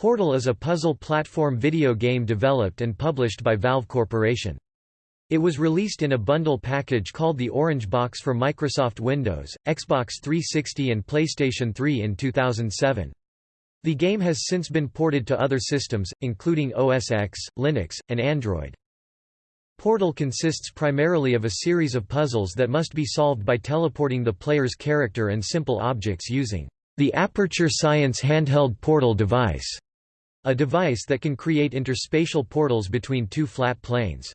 Portal is a puzzle platform video game developed and published by Valve Corporation. It was released in a bundle package called the Orange Box for Microsoft Windows, Xbox 360 and PlayStation 3 in 2007. The game has since been ported to other systems, including OS X, Linux, and Android. Portal consists primarily of a series of puzzles that must be solved by teleporting the player's character and simple objects using the Aperture Science handheld portal device. A device that can create interspatial portals between two flat planes.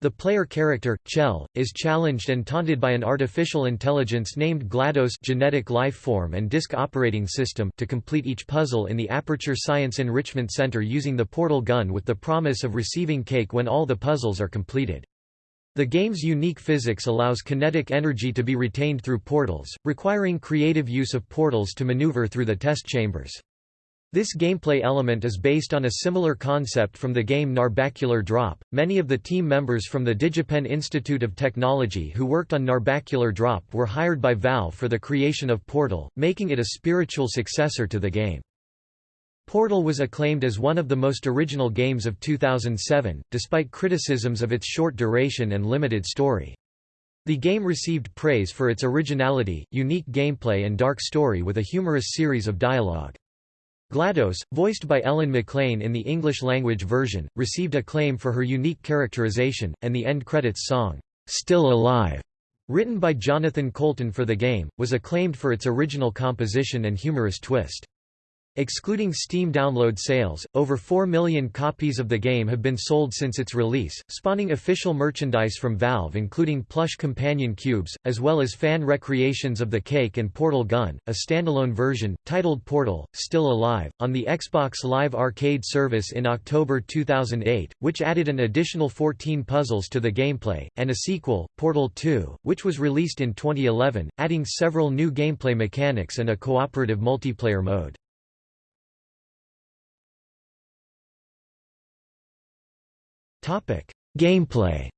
The player character, Chell, is challenged and taunted by an artificial intelligence named GLaDOS genetic life form and disk operating system to complete each puzzle in the Aperture Science Enrichment Center using the portal gun with the promise of receiving cake when all the puzzles are completed. The game's unique physics allows kinetic energy to be retained through portals, requiring creative use of portals to maneuver through the test chambers. This gameplay element is based on a similar concept from the game Narbacular Drop. Many of the team members from the DigiPen Institute of Technology who worked on Narbacular Drop were hired by Valve for the creation of Portal, making it a spiritual successor to the game. Portal was acclaimed as one of the most original games of 2007, despite criticisms of its short duration and limited story. The game received praise for its originality, unique gameplay and dark story with a humorous series of dialogue. GLaDOS, voiced by Ellen McLain in the English-language version, received acclaim for her unique characterization, and the end credits song, "'Still Alive' written by Jonathan Coulton for the game, was acclaimed for its original composition and humorous twist. Excluding Steam download sales, over 4 million copies of the game have been sold since its release, spawning official merchandise from Valve including plush companion cubes, as well as fan recreations of the Cake and Portal gun, a standalone version, titled Portal, Still Alive, on the Xbox Live Arcade service in October 2008, which added an additional 14 puzzles to the gameplay, and a sequel, Portal 2, which was released in 2011, adding several new gameplay mechanics and a cooperative multiplayer mode. Topic: Gameplay.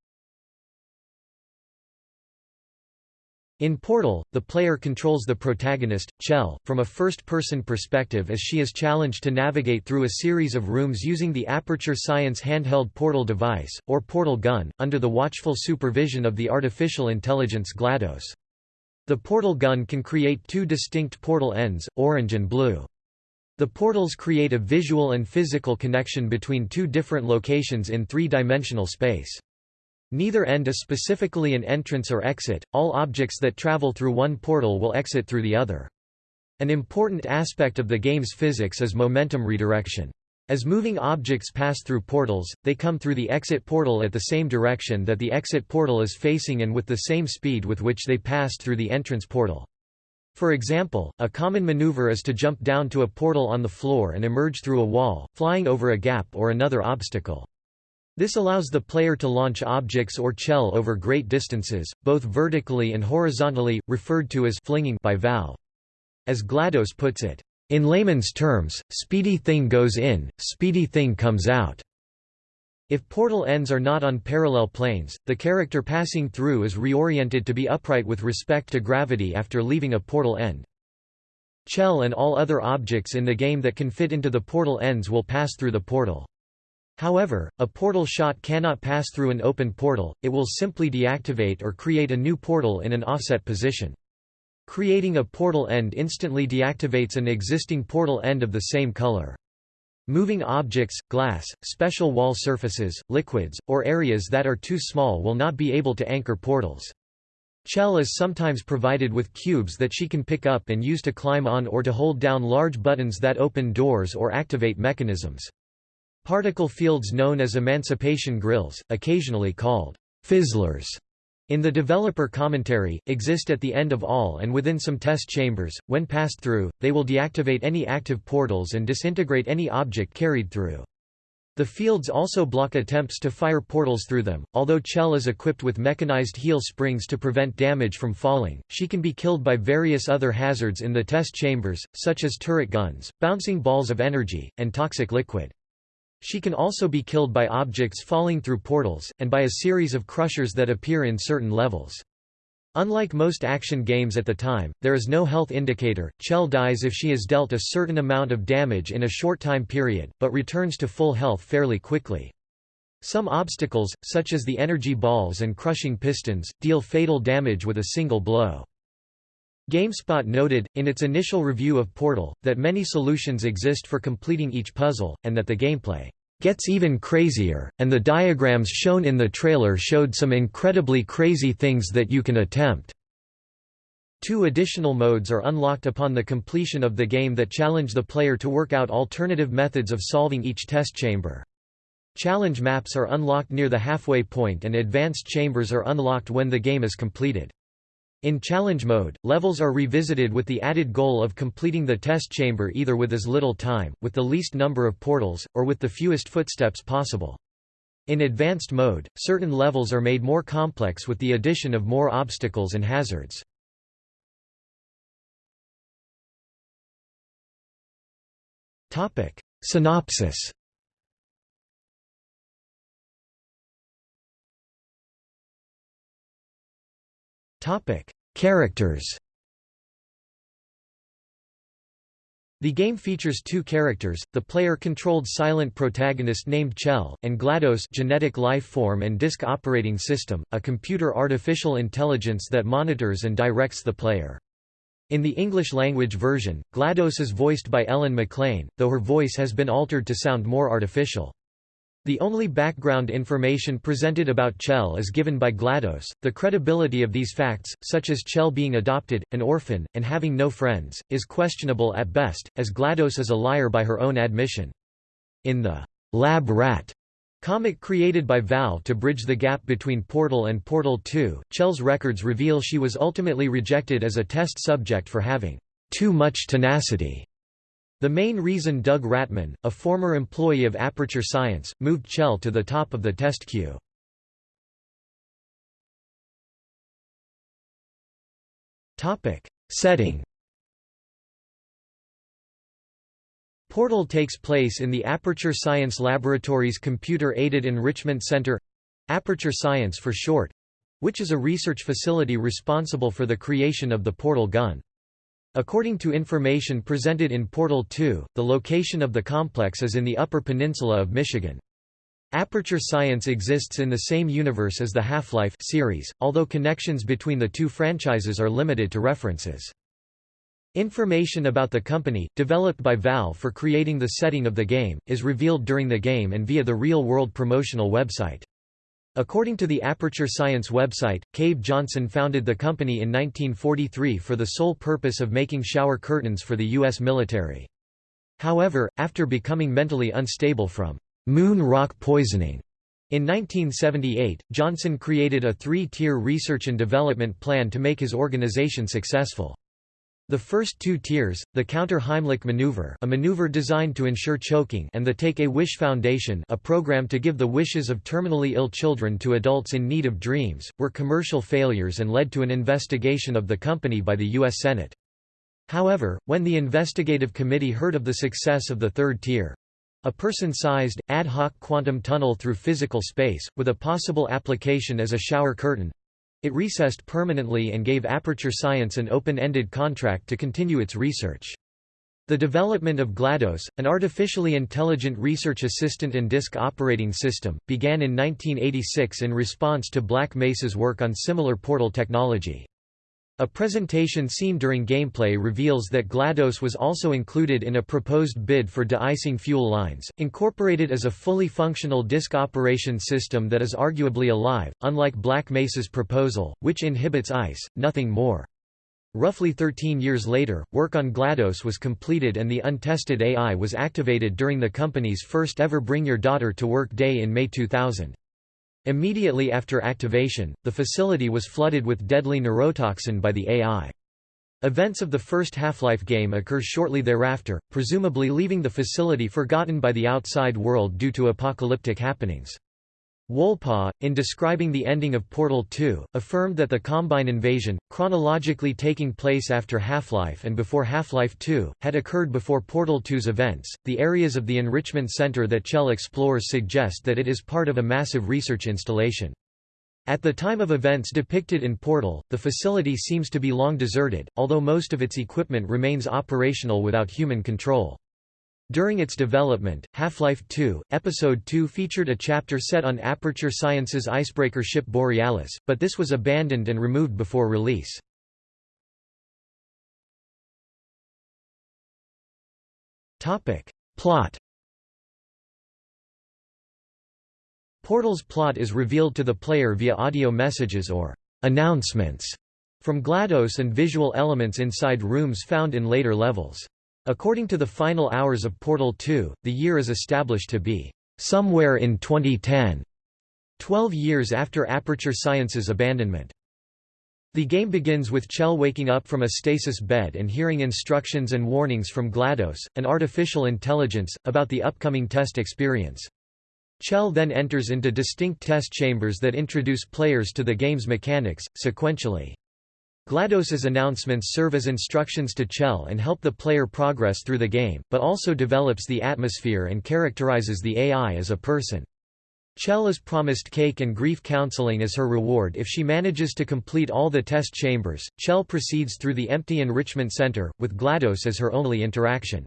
In Portal, the player controls the protagonist, Chell, from a first-person perspective as she is challenged to navigate through a series of rooms using the Aperture Science handheld portal device, or portal gun, under the watchful supervision of the artificial intelligence GLaDOS. The portal gun can create two distinct portal ends, orange and blue. The portals create a visual and physical connection between two different locations in three-dimensional space. Neither end is specifically an entrance or exit, all objects that travel through one portal will exit through the other. An important aspect of the game's physics is momentum redirection. As moving objects pass through portals, they come through the exit portal at the same direction that the exit portal is facing and with the same speed with which they passed through the entrance portal. For example, a common maneuver is to jump down to a portal on the floor and emerge through a wall, flying over a gap or another obstacle. This allows the player to launch objects or Chell over great distances, both vertically and horizontally, referred to as flinging by Valve. As GLaDOS puts it, "...in layman's terms, speedy thing goes in, speedy thing comes out." If portal ends are not on parallel planes, the character passing through is reoriented to be upright with respect to gravity after leaving a portal end. Chell and all other objects in the game that can fit into the portal ends will pass through the portal. However, a portal shot cannot pass through an open portal, it will simply deactivate or create a new portal in an offset position. Creating a portal end instantly deactivates an existing portal end of the same color. Moving objects, glass, special wall surfaces, liquids, or areas that are too small will not be able to anchor portals. Chell is sometimes provided with cubes that she can pick up and use to climb on or to hold down large buttons that open doors or activate mechanisms. Particle fields known as emancipation grills, occasionally called fizzlers, in the developer commentary, exist at the end of all and within some test chambers. When passed through, they will deactivate any active portals and disintegrate any object carried through. The fields also block attempts to fire portals through them. Although Chell is equipped with mechanized heel springs to prevent damage from falling, she can be killed by various other hazards in the test chambers, such as turret guns, bouncing balls of energy, and toxic liquid. She can also be killed by objects falling through portals, and by a series of crushers that appear in certain levels. Unlike most action games at the time, there is no health indicator. Chell dies if she is dealt a certain amount of damage in a short time period, but returns to full health fairly quickly. Some obstacles, such as the energy balls and crushing pistons, deal fatal damage with a single blow. GameSpot noted, in its initial review of Portal, that many solutions exist for completing each puzzle, and that the gameplay gets even crazier, and the diagrams shown in the trailer showed some incredibly crazy things that you can attempt. Two additional modes are unlocked upon the completion of the game that challenge the player to work out alternative methods of solving each test chamber. Challenge maps are unlocked near the halfway point and advanced chambers are unlocked when the game is completed. In challenge mode, levels are revisited with the added goal of completing the test chamber either with as little time, with the least number of portals, or with the fewest footsteps possible. In advanced mode, certain levels are made more complex with the addition of more obstacles and hazards. Synopsis Topic: Characters. The game features two characters, the player-controlled silent protagonist named Chell, and GLaDOS genetic life form and disk operating system, a computer artificial intelligence that monitors and directs the player. In the English-language version, GLaDOS is voiced by Ellen McLain, though her voice has been altered to sound more artificial. The only background information presented about Chell is given by GLaDOS. The credibility of these facts, such as Chell being adopted, an orphan, and having no friends, is questionable at best, as GLaDOS is a liar by her own admission. In the Lab Rat comic created by Valve to bridge the gap between Portal and Portal 2, Chell's records reveal she was ultimately rejected as a test subject for having too much tenacity the main reason Doug Rattmann, a former employee of Aperture Science, moved Chell to the top of the test queue. Setting Portal takes place in the Aperture Science Laboratory's Computer-Aided Enrichment Center Aperture Science for short which is a research facility responsible for the creation of the Portal gun. According to information presented in Portal 2, the location of the complex is in the Upper Peninsula of Michigan. Aperture Science exists in the same universe as the Half-Life series, although connections between the two franchises are limited to references. Information about the company, developed by Valve for creating the setting of the game, is revealed during the game and via the real-world promotional website. According to the Aperture Science website, Cave Johnson founded the company in 1943 for the sole purpose of making shower curtains for the U.S. military. However, after becoming mentally unstable from moon rock poisoning in 1978, Johnson created a three-tier research and development plan to make his organization successful. The first two tiers, the Counter-Heimlich maneuver a maneuver designed to ensure choking and the Take-A-Wish Foundation a program to give the wishes of terminally ill children to adults in need of dreams, were commercial failures and led to an investigation of the company by the U.S. Senate. However, when the investigative committee heard of the success of the third tier, a person-sized, ad hoc quantum tunnel through physical space, with a possible application as a shower curtain, it recessed permanently and gave Aperture Science an open-ended contract to continue its research. The development of GLaDOS, an artificially intelligent research assistant and disk operating system, began in 1986 in response to Black Mesa's work on similar portal technology. A presentation seen during gameplay reveals that GLaDOS was also included in a proposed bid for de-icing fuel lines, incorporated as a fully functional disk operation system that is arguably alive, unlike Black Mesa's proposal, which inhibits ice, nothing more. Roughly 13 years later, work on GLaDOS was completed and the untested AI was activated during the company's first ever Bring Your Daughter to Work Day in May 2000. Immediately after activation, the facility was flooded with deadly neurotoxin by the AI. Events of the first Half-Life game occur shortly thereafter, presumably leaving the facility forgotten by the outside world due to apocalyptic happenings. Wolpaw, in describing the ending of Portal 2, affirmed that the Combine invasion, chronologically taking place after Half-Life and before Half-Life 2, had occurred before Portal 2's events. The areas of the Enrichment Center that Chell explores suggest that it is part of a massive research installation. At the time of events depicted in Portal, the facility seems to be long deserted, although most of its equipment remains operational without human control. During its development, Half-Life 2, Episode 2 featured a chapter set on Aperture Science's icebreaker ship Borealis, but this was abandoned and removed before release. Topic. Plot Portal's plot is revealed to the player via audio messages or announcements from GLaDOS and visual elements inside rooms found in later levels. According to the final hours of Portal 2, the year is established to be somewhere in 2010, 12 years after Aperture Science's abandonment. The game begins with Chell waking up from a stasis bed and hearing instructions and warnings from GLaDOS, an artificial intelligence, about the upcoming test experience. Chell then enters into distinct test chambers that introduce players to the game's mechanics, sequentially. GLaDOS's announcements serve as instructions to Chell and help the player progress through the game, but also develops the atmosphere and characterizes the AI as a person. Chell is promised cake and grief counseling as her reward if she manages to complete all the test chambers. Chell proceeds through the empty enrichment center, with GLaDOS as her only interaction.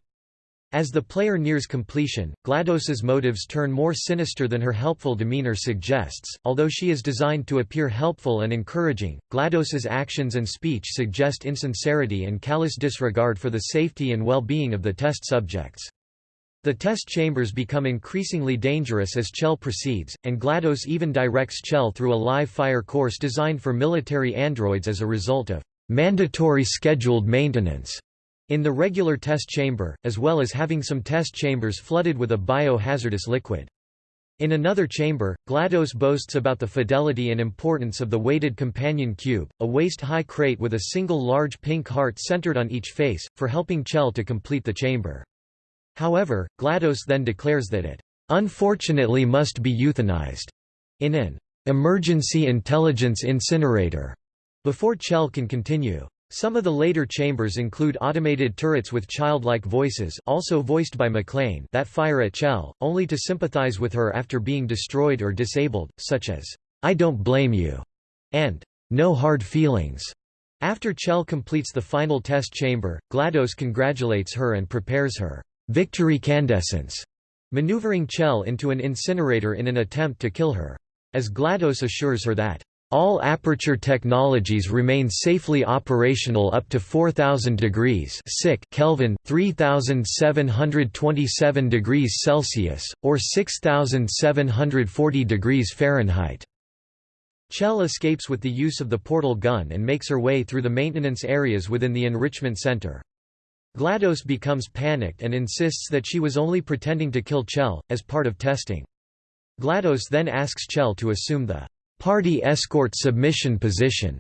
As the player nears completion, GLaDOS's motives turn more sinister than her helpful demeanor suggests. Although she is designed to appear helpful and encouraging, GLaDOS's actions and speech suggest insincerity and callous disregard for the safety and well-being of the test subjects. The test chambers become increasingly dangerous as Chell proceeds, and GLaDOS even directs Chell through a live fire course designed for military androids as a result of mandatory scheduled maintenance in the regular test chamber, as well as having some test chambers flooded with a biohazardous liquid. In another chamber, GLaDOS boasts about the fidelity and importance of the weighted companion cube, a waist-high crate with a single large pink heart centered on each face, for helping Chell to complete the chamber. However, GLaDOS then declares that it, "...unfortunately must be euthanized," in an "...emergency intelligence incinerator," before Chell can continue. Some of the later chambers include automated turrets with childlike voices also voiced by McLain that fire at Chell, only to sympathize with her after being destroyed or disabled, such as, "'I don't blame you' and "'No hard feelings'". After Chell completes the final test chamber, GLaDOS congratulates her and prepares her "'victory candescence'", maneuvering Chell into an incinerator in an attempt to kill her. As GLaDOS assures her that all aperture technologies remain safely operational up to 4000 degrees Kelvin, 3727 degrees Celsius, or 6740 degrees Fahrenheit. Chell escapes with the use of the portal gun and makes her way through the maintenance areas within the enrichment center. GLaDOS becomes panicked and insists that she was only pretending to kill Chell, as part of testing. GLaDOS then asks Chell to assume the party escort submission position,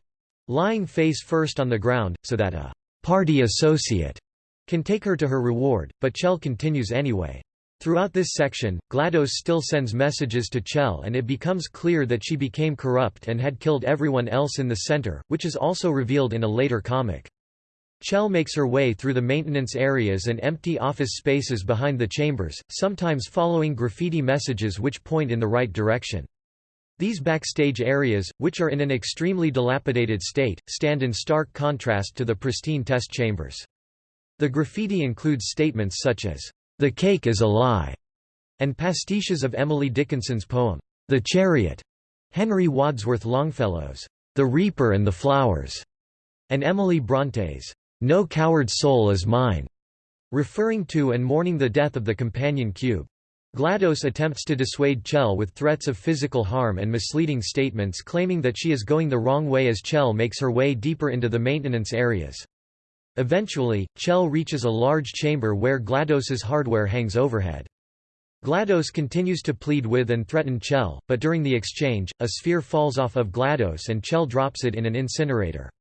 lying face first on the ground, so that a party associate can take her to her reward, but Chell continues anyway. Throughout this section, GLaDOS still sends messages to Chell and it becomes clear that she became corrupt and had killed everyone else in the center, which is also revealed in a later comic. Chell makes her way through the maintenance areas and empty office spaces behind the chambers, sometimes following graffiti messages which point in the right direction. These backstage areas, which are in an extremely dilapidated state, stand in stark contrast to the pristine test chambers. The graffiti includes statements such as, "'The cake is a lie' and pastiches of Emily Dickinson's poem, The Chariot, Henry Wadsworth Longfellow's, The Reaper and the Flowers, and Emily Bronte's, No Coward Soul is Mine, referring to and mourning the death of the companion cube. GLaDOS attempts to dissuade Chell with threats of physical harm and misleading statements claiming that she is going the wrong way as Chell makes her way deeper into the maintenance areas. Eventually, Chell reaches a large chamber where GLaDOS's hardware hangs overhead. GLaDOS continues to plead with and threaten Chell, but during the exchange, a sphere falls off of GLaDOS and Chell drops it in an incinerator.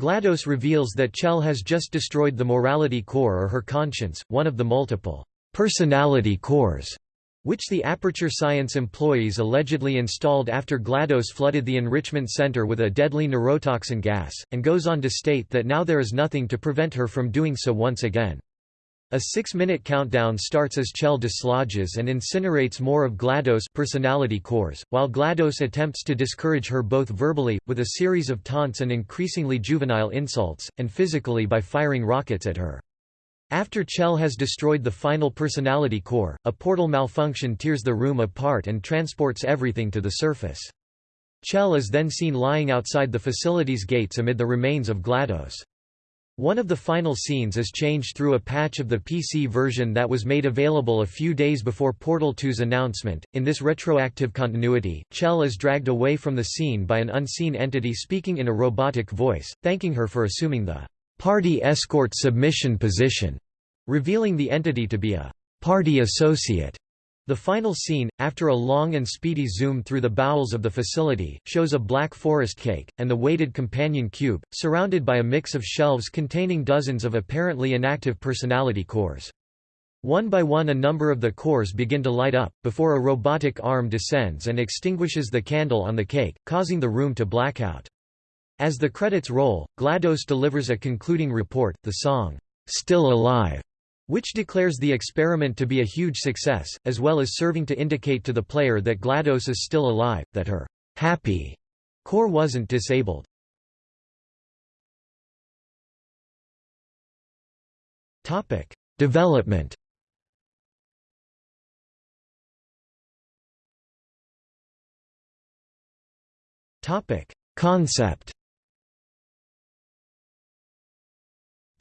GLaDOS reveals that Chell has just destroyed the morality core or her conscience, one of the multiple personality cores, which the Aperture Science employees allegedly installed after GLaDOS flooded the enrichment center with a deadly neurotoxin gas, and goes on to state that now there is nothing to prevent her from doing so once again. A six-minute countdown starts as Chell dislodges and incinerates more of GLaDOS personality cores, while GLaDOS attempts to discourage her both verbally, with a series of taunts and increasingly juvenile insults, and physically by firing rockets at her. After Chell has destroyed the final personality core, a portal malfunction tears the room apart and transports everything to the surface. Chell is then seen lying outside the facility's gates amid the remains of GLaDOS. One of the final scenes is changed through a patch of the PC version that was made available a few days before Portal 2's announcement. In this retroactive continuity, Chell is dragged away from the scene by an unseen entity speaking in a robotic voice, thanking her for assuming the party escort submission position, revealing the entity to be a party associate. The final scene, after a long and speedy zoom through the bowels of the facility, shows a black forest cake, and the weighted companion cube, surrounded by a mix of shelves containing dozens of apparently inactive personality cores. One by one a number of the cores begin to light up, before a robotic arm descends and extinguishes the candle on the cake, causing the room to black out. As the credits roll, GLaDOS delivers a concluding report, the song, "'Still Alive' which declares the experiment to be a huge success, as well as serving to indicate to the player that GLaDOS is still alive, that her happy core wasn't disabled. Topic: Development Topic: Concept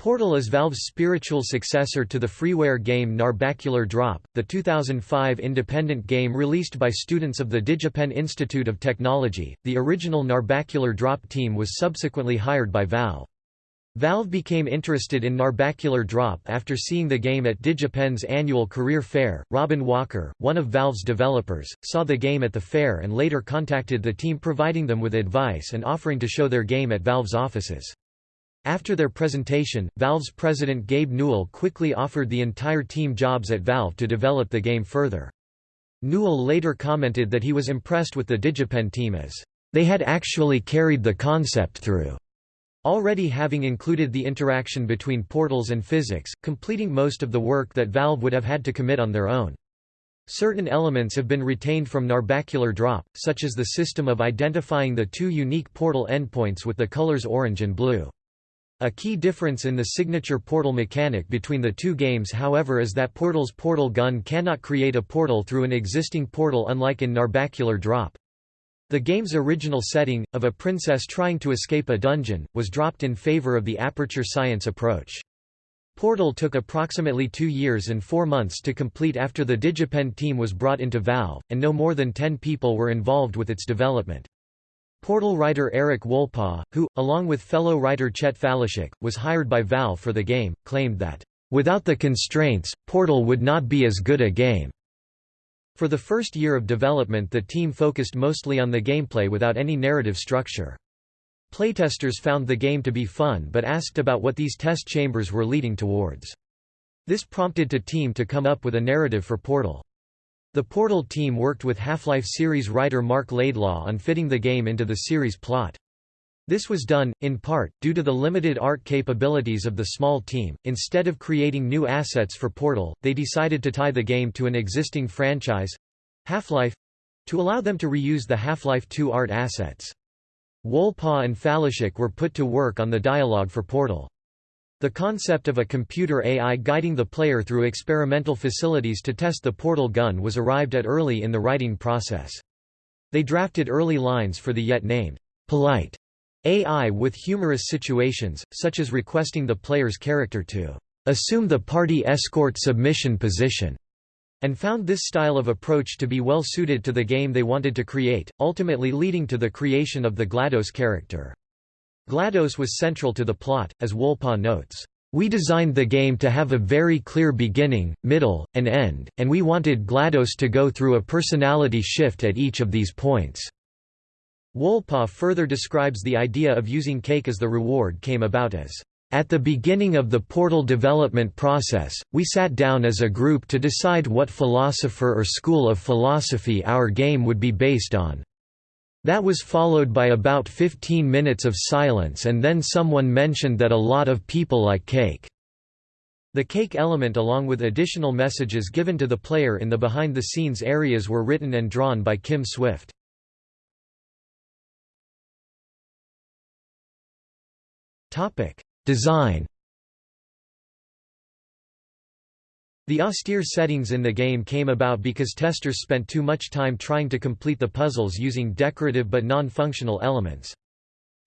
Portal is Valve's spiritual successor to the freeware game Narbacular Drop, the 2005 independent game released by students of the DigiPen Institute of Technology. The original Narbacular Drop team was subsequently hired by Valve. Valve became interested in Narbacular Drop after seeing the game at DigiPen's annual career fair. Robin Walker, one of Valve's developers, saw the game at the fair and later contacted the team providing them with advice and offering to show their game at Valve's offices. After their presentation, Valve's president Gabe Newell quickly offered the entire team jobs at Valve to develop the game further. Newell later commented that he was impressed with the DigiPen team as, "...they had actually carried the concept through." Already having included the interaction between portals and physics, completing most of the work that Valve would have had to commit on their own. Certain elements have been retained from Narbacular Drop, such as the system of identifying the two unique portal endpoints with the colors orange and blue. A key difference in the signature portal mechanic between the two games however is that Portal's portal gun cannot create a portal through an existing portal unlike in Narbacular Drop. The game's original setting, of a princess trying to escape a dungeon, was dropped in favor of the aperture science approach. Portal took approximately two years and four months to complete after the DigiPen team was brought into Valve, and no more than ten people were involved with its development. Portal writer Eric Wolpaw, who, along with fellow writer Chet Faliszek, was hired by Valve for the game, claimed that, "...without the constraints, Portal would not be as good a game." For the first year of development the team focused mostly on the gameplay without any narrative structure. Playtesters found the game to be fun but asked about what these test chambers were leading towards. This prompted the team to come up with a narrative for Portal. The Portal team worked with Half-Life series writer Marc Laidlaw on fitting the game into the series plot. This was done, in part, due to the limited art capabilities of the small team. Instead of creating new assets for Portal, they decided to tie the game to an existing franchise Half-Life to allow them to reuse the Half-Life 2 art assets. Wolpaw and Faliszek were put to work on the dialogue for Portal. The concept of a computer AI guiding the player through experimental facilities to test the portal gun was arrived at early in the writing process. They drafted early lines for the yet named, polite AI with humorous situations, such as requesting the player's character to assume the party escort submission position, and found this style of approach to be well suited to the game they wanted to create, ultimately leading to the creation of the GLaDOS character. GLaDOS was central to the plot, as Wolpaw notes. We designed the game to have a very clear beginning, middle, and end, and we wanted GLaDOS to go through a personality shift at each of these points. Wolpaw further describes the idea of using cake as the reward came about as, "...at the beginning of the Portal development process, we sat down as a group to decide what philosopher or school of philosophy our game would be based on. That was followed by about 15 minutes of silence and then someone mentioned that a lot of people like cake. The cake element along with additional messages given to the player in the behind-the-scenes areas were written and drawn by Kim Swift. Design The austere settings in the game came about because testers spent too much time trying to complete the puzzles using decorative but non-functional elements.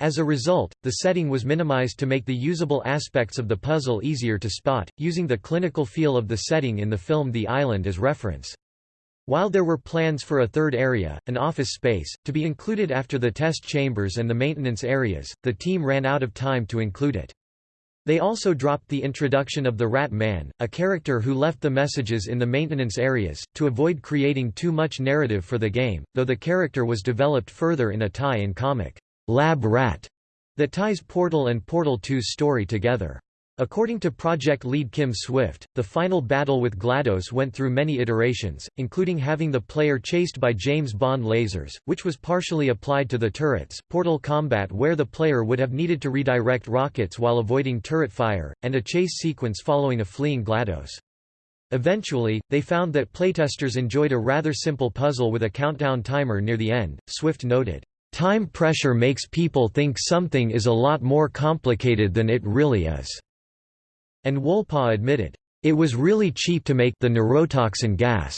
As a result, the setting was minimized to make the usable aspects of the puzzle easier to spot, using the clinical feel of the setting in the film The Island as reference. While there were plans for a third area, an office space, to be included after the test chambers and the maintenance areas, the team ran out of time to include it. They also dropped the introduction of the Rat Man, a character who left the messages in the maintenance areas, to avoid creating too much narrative for the game, though the character was developed further in a tie-in comic, Lab Rat, that ties Portal and Portal 2's story together. According to project lead Kim Swift, the final battle with GLaDOS went through many iterations, including having the player chased by James Bond lasers, which was partially applied to the turrets, portal combat where the player would have needed to redirect rockets while avoiding turret fire, and a chase sequence following a fleeing GLaDOS. Eventually, they found that playtesters enjoyed a rather simple puzzle with a countdown timer near the end, Swift noted. Time pressure makes people think something is a lot more complicated than it really is. And Wolpaw admitted, "...it was really cheap to make the neurotoxin gas."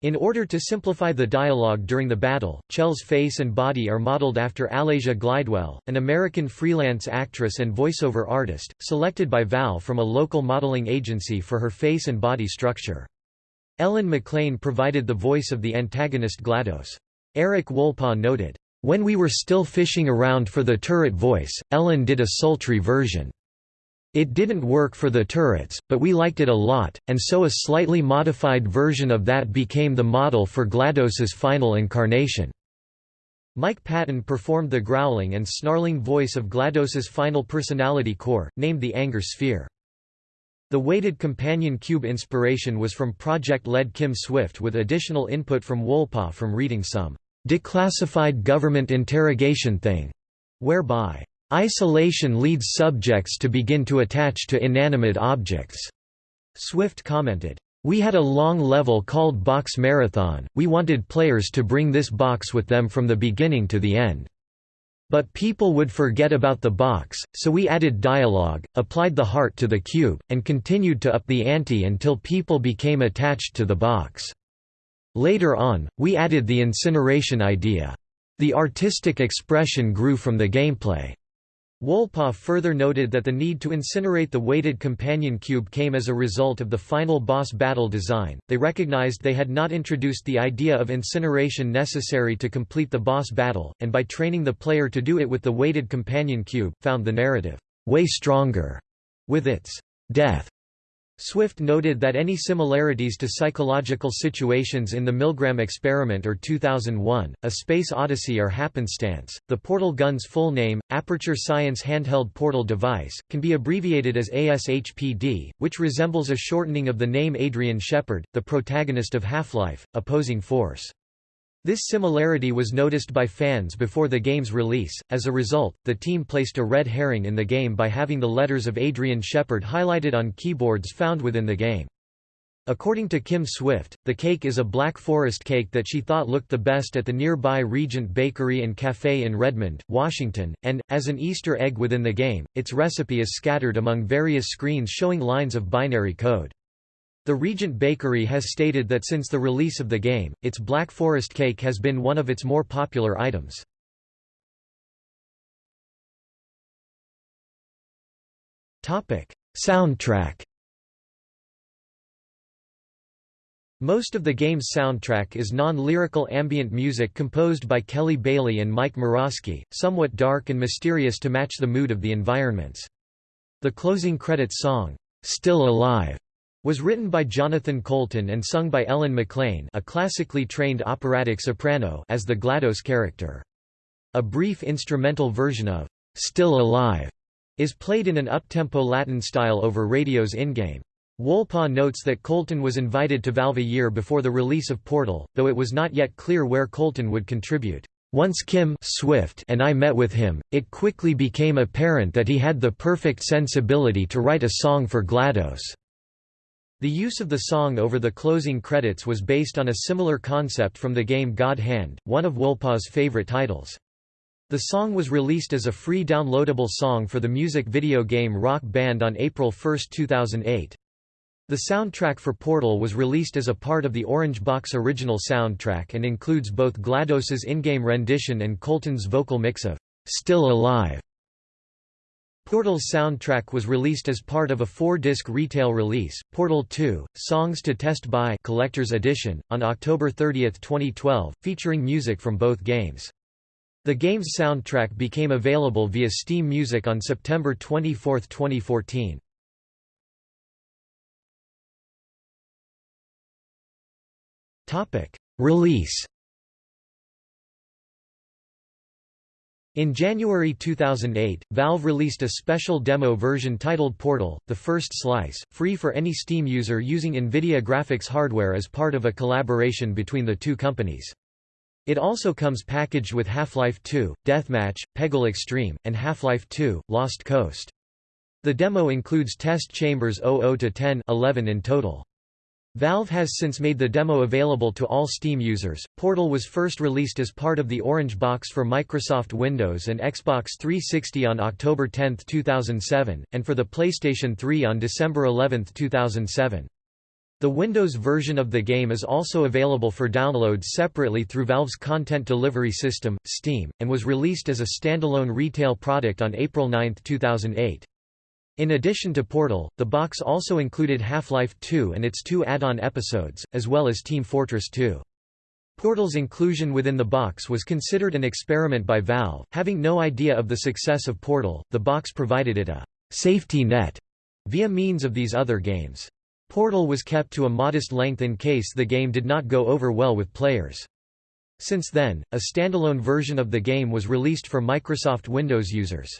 In order to simplify the dialogue during the battle, Chell's face and body are modeled after Alésia Glidewell, an American freelance actress and voiceover artist, selected by Val from a local modeling agency for her face and body structure. Ellen McLain provided the voice of the antagonist GLaDOS. Eric Wolpaw noted, "...when we were still fishing around for the turret voice, Ellen did a sultry version." It didn't work for the turrets, but we liked it a lot, and so a slightly modified version of that became the model for GLaDOS's final incarnation. Mike Patton performed the growling and snarling voice of GLaDOS's final personality core, named the Anger Sphere. The weighted companion cube inspiration was from project-led Kim Swift with additional input from Wolpaw from reading some declassified government interrogation thing, whereby Isolation leads subjects to begin to attach to inanimate objects. Swift commented, we had a long level called Box Marathon, we wanted players to bring this box with them from the beginning to the end. But people would forget about the box, so we added dialogue, applied the heart to the cube, and continued to up the ante until people became attached to the box. Later on, we added the incineration idea. The artistic expression grew from the gameplay. Wolpaw further noted that the need to incinerate the weighted companion cube came as a result of the final boss battle design. They recognized they had not introduced the idea of incineration necessary to complete the boss battle, and by training the player to do it with the weighted companion cube, found the narrative way stronger with its death Swift noted that any similarities to psychological situations in the Milgram experiment or 2001, A Space Odyssey are happenstance. The portal gun's full name, Aperture Science Handheld Portal Device, can be abbreviated as ASHPD, which resembles a shortening of the name Adrian Shepard, the protagonist of Half-Life, Opposing Force. This similarity was noticed by fans before the game's release, as a result, the team placed a red herring in the game by having the letters of Adrian Shepard highlighted on keyboards found within the game. According to Kim Swift, the cake is a Black Forest cake that she thought looked the best at the nearby Regent Bakery and Café in Redmond, Washington, and, as an Easter egg within the game, its recipe is scattered among various screens showing lines of binary code. The Regent Bakery has stated that since the release of the game, its Black Forest cake has been one of its more popular items. Soundtrack Most of the game's soundtrack is non-lyrical ambient music composed by Kelly Bailey and Mike Morasky, somewhat dark and mysterious to match the mood of the environments. The closing credits song, "'Still Alive' was written by Jonathan Coulton and sung by Ellen McLain a classically trained operatic soprano as the GLaDOS character. A brief instrumental version of "'Still Alive' is played in an uptempo Latin style over radio's in-game. Wolpaw notes that Coulton was invited to Valve a year before the release of Portal, though it was not yet clear where Coulton would contribute. Once Kim Swift and I met with him, it quickly became apparent that he had the perfect sensibility to write a song for GLaDOS. The use of the song over the closing credits was based on a similar concept from the game God Hand, one of Wolpaw's favorite titles. The song was released as a free downloadable song for the music video game Rock Band on April 1, 2008. The soundtrack for Portal was released as a part of the Orange Box original soundtrack and includes both GLaDOS's in-game rendition and Coulton's vocal mix of "'Still Alive' Portal's soundtrack was released as part of a four-disc retail release, Portal 2, Songs to Test By Collector's Edition, on October 30, 2012, featuring music from both games. The game's soundtrack became available via Steam Music on September 24, 2014. Release In January 2008, Valve released a special demo version titled Portal, the first slice, free for any Steam user using NVIDIA graphics hardware as part of a collaboration between the two companies. It also comes packaged with Half-Life 2, Deathmatch, Peggle Extreme, and Half-Life 2, Lost Coast. The demo includes test chambers 00-10 11 in total. Valve has since made the demo available to all Steam users. Portal was first released as part of the Orange Box for Microsoft Windows and Xbox 360 on October 10, 2007, and for the PlayStation 3 on December 11, 2007. The Windows version of the game is also available for download separately through Valve's content delivery system, Steam, and was released as a standalone retail product on April 9, 2008. In addition to Portal, the box also included Half-Life 2 and its two add-on episodes, as well as Team Fortress 2. Portal's inclusion within the box was considered an experiment by Valve. Having no idea of the success of Portal, the box provided it a safety net via means of these other games. Portal was kept to a modest length in case the game did not go over well with players. Since then, a standalone version of the game was released for Microsoft Windows users.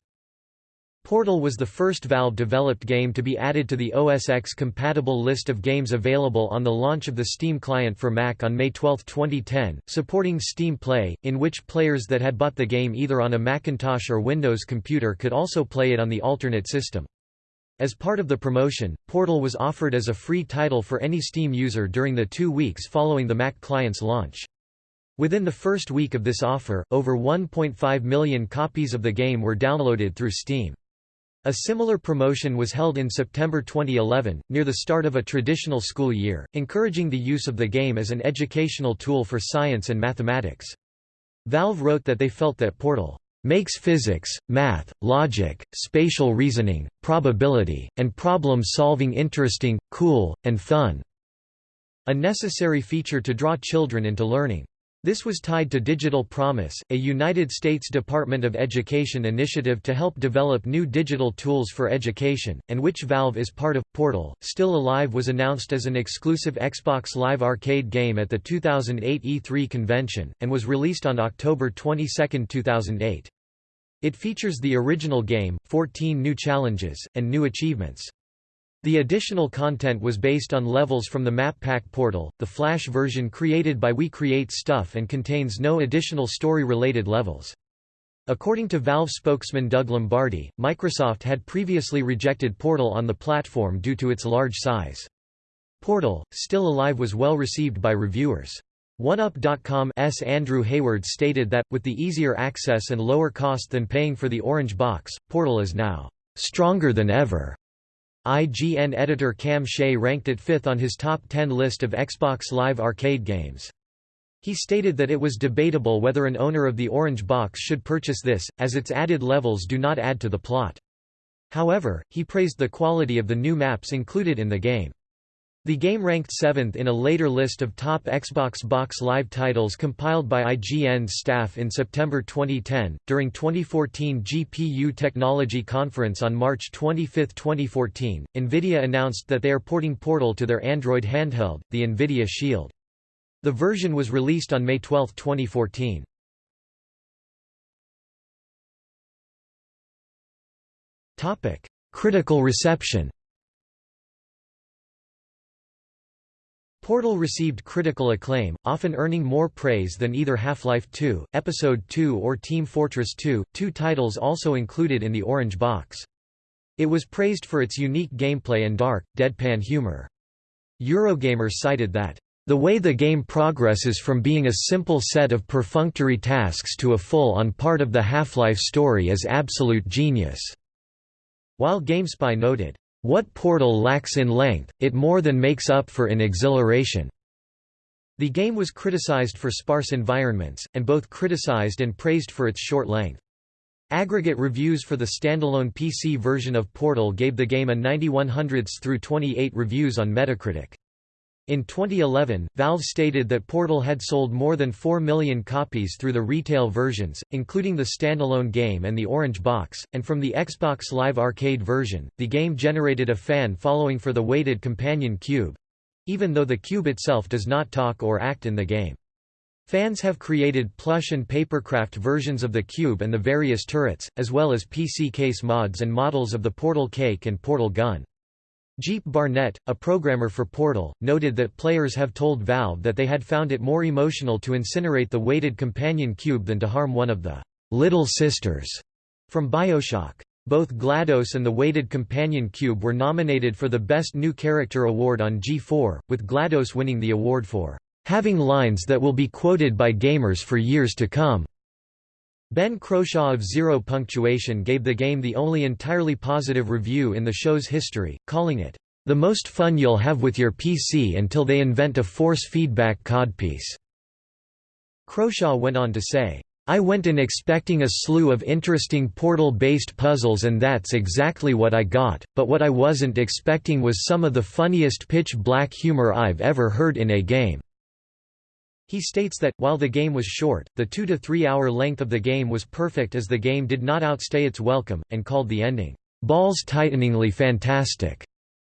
Portal was the first Valve-developed game to be added to the OS X-compatible list of games available on the launch of the Steam client for Mac on May 12, 2010, supporting Steam Play, in which players that had bought the game either on a Macintosh or Windows computer could also play it on the alternate system. As part of the promotion, Portal was offered as a free title for any Steam user during the two weeks following the Mac client's launch. Within the first week of this offer, over 1.5 million copies of the game were downloaded through Steam. A similar promotion was held in September 2011, near the start of a traditional school year, encouraging the use of the game as an educational tool for science and mathematics. Valve wrote that they felt that Portal makes physics, math, logic, spatial reasoning, probability, and problem-solving interesting, cool, and fun." A necessary feature to draw children into learning. This was tied to Digital Promise, a United States Department of Education initiative to help develop new digital tools for education, and which Valve is part of. Portal, Still Alive was announced as an exclusive Xbox Live Arcade game at the 2008 E3 convention, and was released on October 22, 2008. It features the original game, 14 new challenges, and new achievements. The additional content was based on levels from the Map Pack portal, the Flash version created by We Create Stuff and contains no additional story-related levels. According to Valve spokesman Doug Lombardi, Microsoft had previously rejected Portal on the platform due to its large size. Portal, Still Alive was well received by reviewers. OneUp.com's Andrew Hayward stated that, with the easier access and lower cost than paying for the Orange Box, Portal is now "...stronger than ever." IGN editor Cam Shea ranked it fifth on his top 10 list of Xbox Live Arcade games. He stated that it was debatable whether an owner of the Orange Box should purchase this, as its added levels do not add to the plot. However, he praised the quality of the new maps included in the game. The game ranked seventh in a later list of top Xbox Box Live titles compiled by IGN's staff in September 2010. During 2014 GPU Technology Conference on March 25, 2014, NVIDIA announced that they are porting Portal to their Android handheld, the NVIDIA Shield. The version was released on May 12, 2014. Critical reception Portal received critical acclaim, often earning more praise than either Half-Life 2, Episode 2 or Team Fortress 2, two titles also included in the Orange Box. It was praised for its unique gameplay and dark, deadpan humor. Eurogamer cited that, "...the way the game progresses from being a simple set of perfunctory tasks to a full-on part of the Half-Life story is absolute genius." While GameSpy noted, "...what Portal lacks in length, it more than makes up for in exhilaration." The game was criticized for sparse environments, and both criticized and praised for its short length. Aggregate reviews for the standalone PC version of Portal gave the game a 91 hundredths through 28 reviews on Metacritic. In 2011, Valve stated that Portal had sold more than 4 million copies through the retail versions, including the standalone game and the Orange Box, and from the Xbox Live Arcade version, the game generated a fan following for the weighted companion cube, even though the cube itself does not talk or act in the game. Fans have created plush and papercraft versions of the cube and the various turrets, as well as PC case mods and models of the Portal Cake and Portal Gun. Jeep Barnett, a programmer for Portal, noted that players have told Valve that they had found it more emotional to incinerate the weighted companion cube than to harm one of the «little sisters» from Bioshock. Both GLaDOS and the weighted companion cube were nominated for the Best New Character award on G4, with GLaDOS winning the award for having lines that will be quoted by gamers for years to come. Ben Croshaw of Zero Punctuation gave the game the only entirely positive review in the show's history, calling it, "...the most fun you'll have with your PC until they invent a force feedback codpiece." Croshaw went on to say, I went in expecting a slew of interesting portal-based puzzles and that's exactly what I got, but what I wasn't expecting was some of the funniest pitch-black humor I've ever heard in a game." He states that, while the game was short, the two to three hour length of the game was perfect as the game did not outstay its welcome, and called the ending, "...balls-tighteningly fantastic",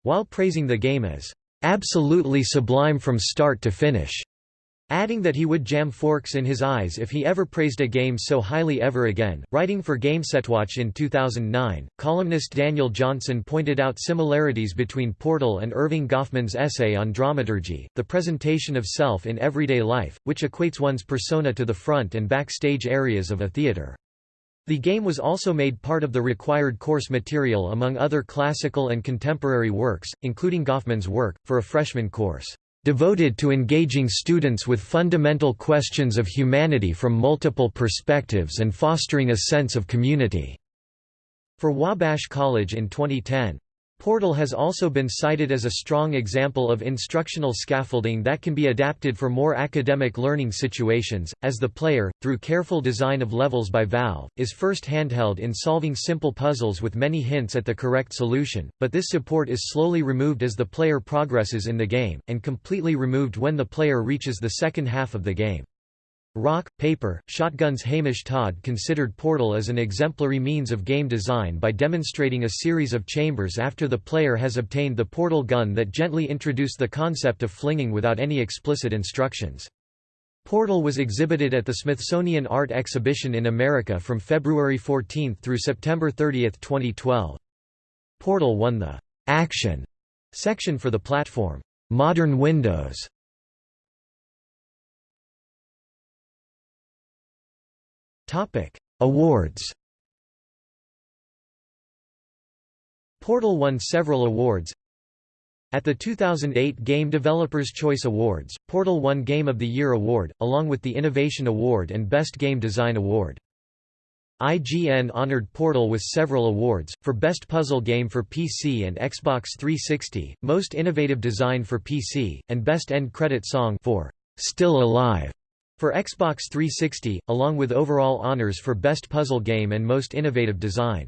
while praising the game as, "...absolutely sublime from start to finish." Adding that he would jam forks in his eyes if he ever praised a game so highly ever again. Writing for GameSetWatch in 2009, columnist Daniel Johnson pointed out similarities between Portal and Erving Goffman's essay on dramaturgy, the presentation of self in everyday life, which equates one's persona to the front and backstage areas of a theater. The game was also made part of the required course material among other classical and contemporary works, including Goffman's work, for a freshman course devoted to engaging students with fundamental questions of humanity from multiple perspectives and fostering a sense of community." For Wabash College in 2010. Portal has also been cited as a strong example of instructional scaffolding that can be adapted for more academic learning situations, as the player, through careful design of levels by Valve, is first handheld in solving simple puzzles with many hints at the correct solution, but this support is slowly removed as the player progresses in the game, and completely removed when the player reaches the second half of the game. Rock, Paper, Shotgun's Hamish Todd considered Portal as an exemplary means of game design by demonstrating a series of chambers after the player has obtained the portal gun that gently introduced the concept of flinging without any explicit instructions. Portal was exhibited at the Smithsonian Art Exhibition in America from February 14 through September 30, 2012. Portal won the «Action» section for the platform «Modern Windows» Awards. Portal won several awards. At the 2008 Game Developers Choice Awards, Portal won Game of the Year award, along with the Innovation Award and Best Game Design Award. IGN honored Portal with several awards, for Best Puzzle Game for PC and Xbox 360, Most Innovative Design for PC, and Best End Credit Song for Still Alive for Xbox 360, along with overall honors for Best Puzzle Game and Most Innovative Design.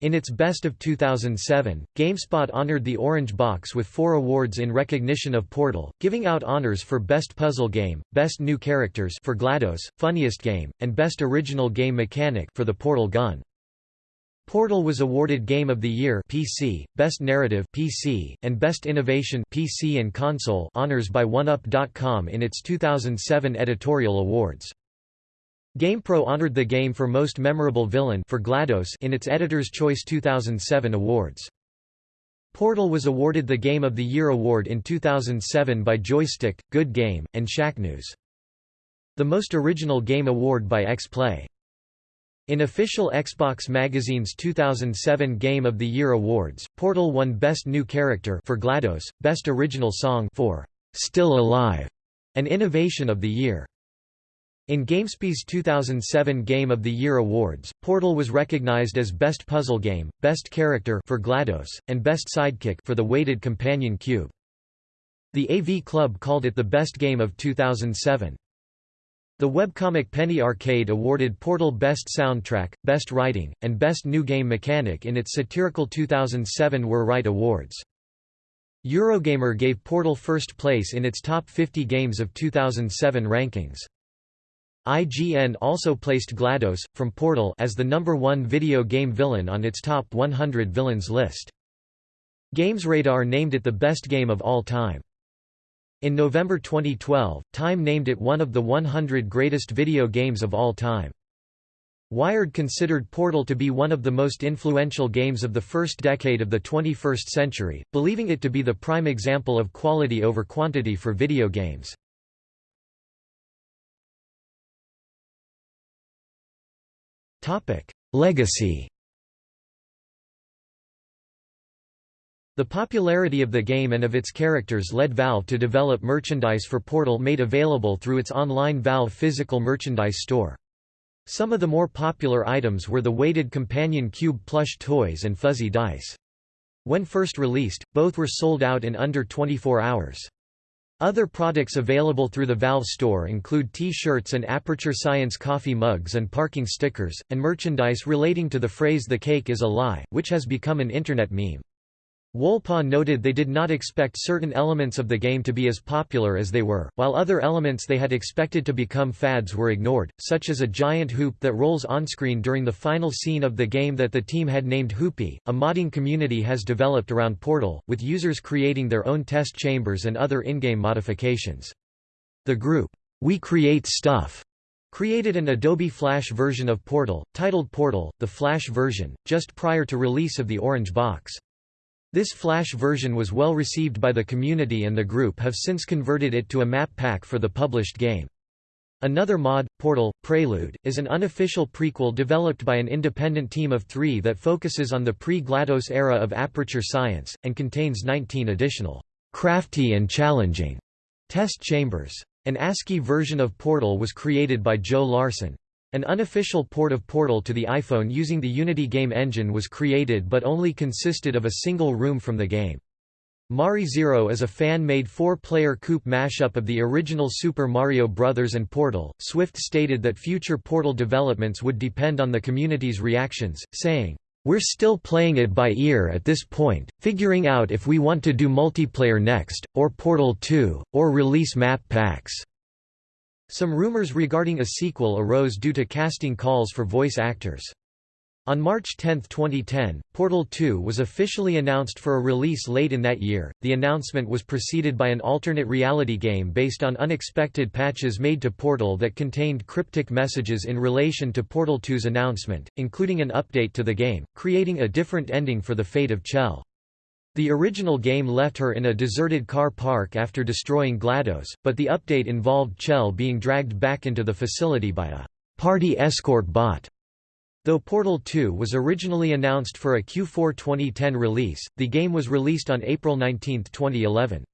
In its Best of 2007, GameSpot honored the Orange Box with four awards in recognition of Portal, giving out honors for Best Puzzle Game, Best New Characters for GLaDOS, Funniest Game, and Best Original Game Mechanic for the Portal Gun. Portal was awarded Game of the Year PC, Best Narrative PC, and Best Innovation PC and Console honors by OneUp.com in its 2007 editorial awards. GamePro honored the game for Most Memorable Villain for GLaDOS in its Editor's Choice 2007 awards. Portal was awarded the Game of the Year award in 2007 by Joystick, Good Game, and Shacknews. The Most Original Game award by X-Play. In official Xbox Magazine's 2007 Game of the Year awards, Portal won Best New Character for GLaDOS, Best Original Song for Still Alive, and Innovation of the Year. In GameSpy's 2007 Game of the Year awards, Portal was recognized as Best Puzzle Game, Best Character for GLaDOS, and Best Sidekick for the Weighted Companion Cube. The AV Club called it the best game of 2007. The webcomic Penny Arcade awarded Portal Best Soundtrack, Best Writing, and Best New Game Mechanic in its satirical 2007 Were Right Awards. Eurogamer gave Portal first place in its top 50 games of 2007 rankings. IGN also placed GLaDOS, from Portal as the number one video game villain on its top 100 villains list. GamesRadar named it the best game of all time. In November 2012, Time named it one of the 100 greatest video games of all time. Wired considered Portal to be one of the most influential games of the first decade of the 21st century, believing it to be the prime example of quality over quantity for video games. Legacy The popularity of the game and of its characters led Valve to develop merchandise for Portal made available through its online Valve physical merchandise store. Some of the more popular items were the weighted companion cube plush toys and fuzzy dice. When first released, both were sold out in under 24 hours. Other products available through the Valve store include T-shirts and Aperture Science coffee mugs and parking stickers, and merchandise relating to the phrase the cake is a lie, which has become an internet meme. Wolpaw noted they did not expect certain elements of the game to be as popular as they were, while other elements they had expected to become fads were ignored, such as a giant hoop that rolls onscreen during the final scene of the game that the team had named Hoopy. A modding community has developed around Portal, with users creating their own test chambers and other in-game modifications. The group, We Create Stuff, created an Adobe Flash version of Portal, titled Portal, the Flash version, just prior to release of the Orange Box. This Flash version was well received by the community and the group have since converted it to a map pack for the published game. Another mod, Portal, Prelude, is an unofficial prequel developed by an independent team of three that focuses on the pre-GLaDOS era of Aperture Science, and contains 19 additional, crafty and challenging test chambers. An ASCII version of Portal was created by Joe Larson. An unofficial port of Portal to the iPhone using the Unity game engine was created but only consisted of a single room from the game. Mari Zero is a fan-made four-player co-op mashup of the original Super Mario Bros. and Portal. Swift stated that future Portal developments would depend on the community's reactions, saying, "We're still playing it by ear at this point, figuring out if we want to do multiplayer next, or Portal 2, or release map packs." Some rumors regarding a sequel arose due to casting calls for voice actors. On March 10, 2010, Portal 2 was officially announced for a release late in that year. The announcement was preceded by an alternate reality game based on unexpected patches made to Portal that contained cryptic messages in relation to Portal 2's announcement, including an update to the game, creating a different ending for the fate of Chell. The original game left her in a deserted car park after destroying GLaDOS, but the update involved Chell being dragged back into the facility by a party escort bot. Though Portal 2 was originally announced for a Q4 2010 release, the game was released on April 19, 2011.